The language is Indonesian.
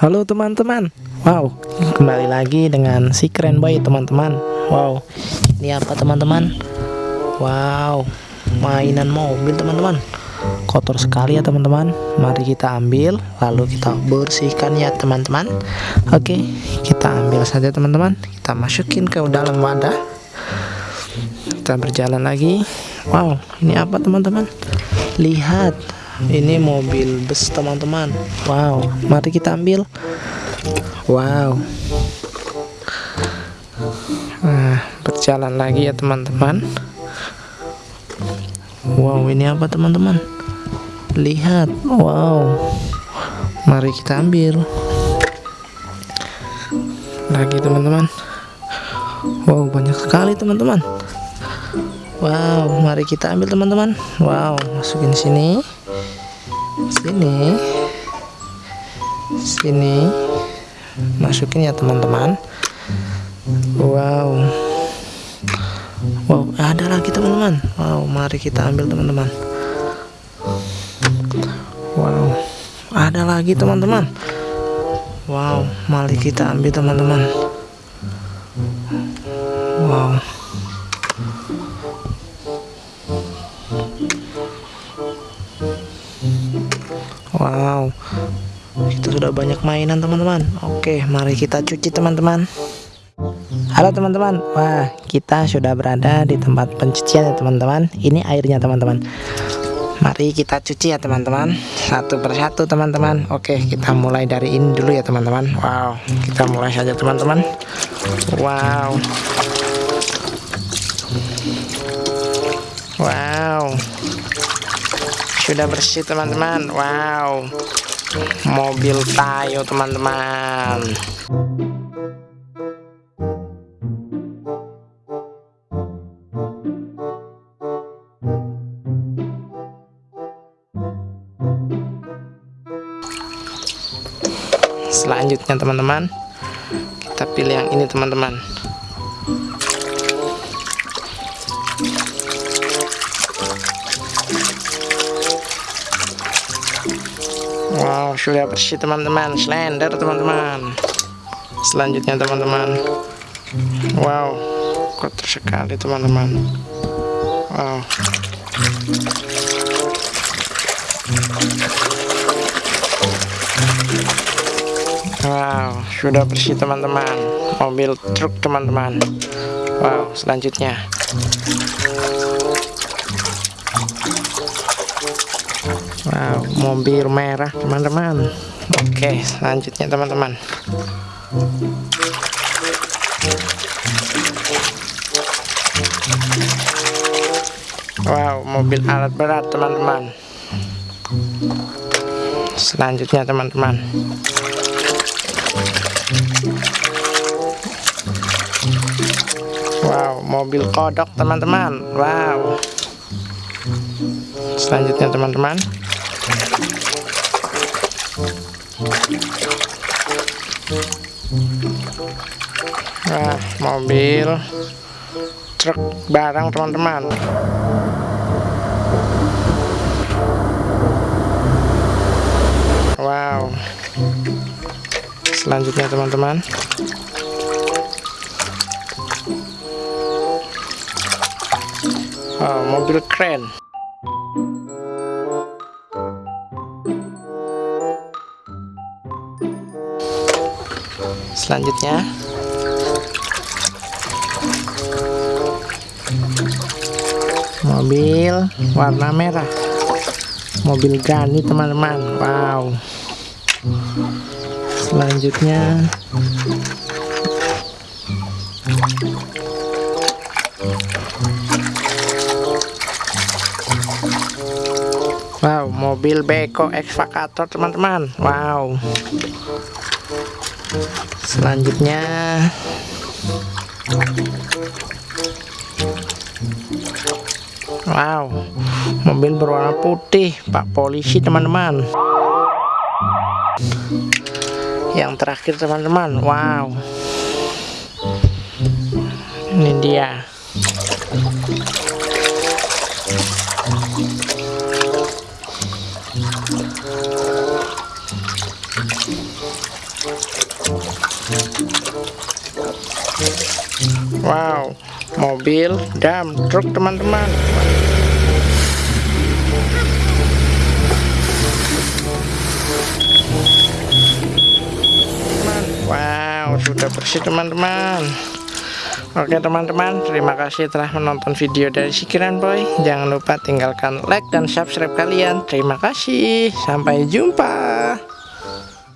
Halo teman-teman. Wow. Kembali lagi dengan si keren boy teman-teman. Wow. Ini apa teman-teman? Wow. Mainan mobil teman-teman. Kotor sekali ya teman-teman. Mari kita ambil Lalu kita bersihkan ya teman-teman. Oke Kita ambil saja teman-teman. Kita masukin ke dalam wadah. Kita berjalan lagi. Wow Ini apa teman-teman? Lihat ini mobil bus teman-teman. Wow. Mari kita ambil. Wow. Nah berjalan lagi ya teman-teman. Wow ini apa teman-teman? Lihat. Wow. Mari kita ambil. Lagi teman-teman. Wow banyak sekali teman-teman. Wow mari kita ambil teman-teman. Wow masukin sini sini. Sini. Masukin ya teman-teman. Wow. Wow ada lagi teman-teman. Wow mari kita ambil teman-teman. Wow. Ada lagi teman-teman. Wow mari kita ambil teman-teman. Wow Wow. Kita sudah banyak mainan teman-teman. Oke mari kita cuci teman-teman. Halo teman-teman. Wah kita sudah berada di tempat pencucian ya teman-teman. Ini airnya teman-teman. Mari kita cuci ya teman-teman. Satu persatu teman-teman. Oke kita mulai dari ini dulu ya teman-teman. Wow kita mulai saja teman-teman. Wow. Wow sudah bersih teman-teman. Wow. Mobil tayo teman-teman. Selanjutnya teman-teman kita pilih yang ini teman-teman sudah bersih teman-teman. Slender teman-teman. Selanjutnya teman-teman. Wow kotor sekali teman-teman. Wow. Wow sudah bersih teman-teman. Mobil truk teman-teman. Wow selanjutnya Wow, mobil merah teman-teman. Oke, selanjutnya teman-teman. Wow, mobil alat berat teman-teman. Selanjutnya teman-teman. Wow, mobil kodok teman-teman. Wow. Selanjutnya teman-teman. Nah, mobil truk barang teman-teman. Wow. Selanjutnya teman-teman. Oh, mobil keren. Selanjutnya. Mobil warna merah. Mobil gani teman-teman. Wow. Selanjutnya. Wow, mobil beko ekskavator teman-teman. Wow selanjutnya. Wow mobil berwarna putih pak polisi teman-teman. Yang terakhir teman-teman. Wow. Ini dia wow mobil dam truk teman-teman wow sudah bersih teman-teman Oke teman-teman, terima kasih telah menonton video dari Sikiran Boy. Jangan lupa tinggalkan like dan subscribe kalian. Terima kasih, sampai jumpa.